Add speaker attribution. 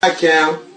Speaker 1: Hi, Cam.